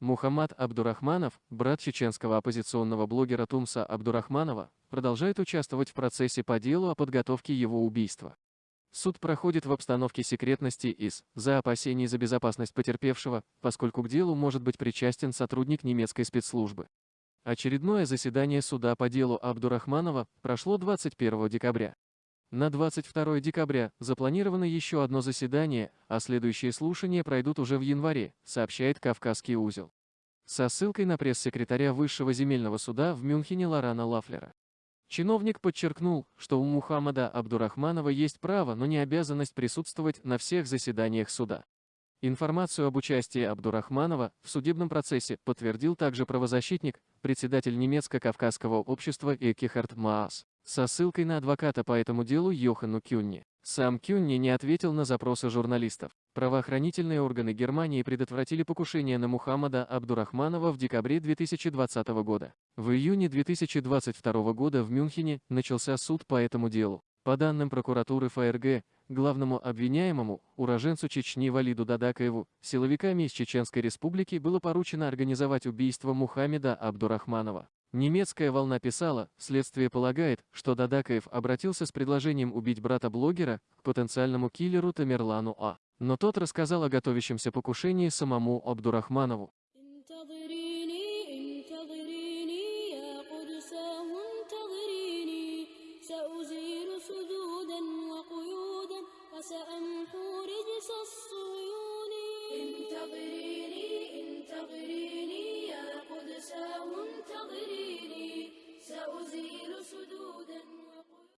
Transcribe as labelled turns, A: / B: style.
A: Мухаммад Абдурахманов, брат чеченского оппозиционного блогера Тумса Абдурахманова, продолжает участвовать в процессе по делу о подготовке его убийства. Суд проходит в обстановке секретности из за опасений за безопасность потерпевшего, поскольку к делу может быть причастен сотрудник немецкой спецслужбы. Очередное заседание суда по делу Абдурахманова прошло 21 декабря. На 22 декабря запланировано еще одно заседание, а следующие слушания пройдут уже в январе, сообщает Кавказский узел. Со ссылкой на пресс-секретаря Высшего земельного суда в Мюнхене Лорана Лафлера. Чиновник подчеркнул, что у Мухаммада Абдурахманова есть право, но не обязанность присутствовать на всех заседаниях суда. Информацию об участии Абдурахманова в судебном процессе подтвердил также правозащитник, председатель немецко-кавказского общества Экихард Маас со ссылкой на адвоката по этому делу Йохану Кюнни. Сам Кюнни не ответил на запросы журналистов. Правоохранительные органы Германии предотвратили покушение на Мухаммада Абдурахманова в декабре 2020 года. В июне 2022 года в Мюнхене начался суд по этому делу. По данным прокуратуры ФРГ, главному обвиняемому, уроженцу Чечни Валиду Дадакаеву, силовиками из Чеченской республики было поручено организовать убийство Мухаммеда Абдурахманова. Немецкая волна писала, следствие полагает, что Дадакаев обратился с предложением убить брата блогера к потенциальному киллеру Тамерлану А. Но тот рассказал о готовящемся покушении самому Абдурахманову.
B: سأزيل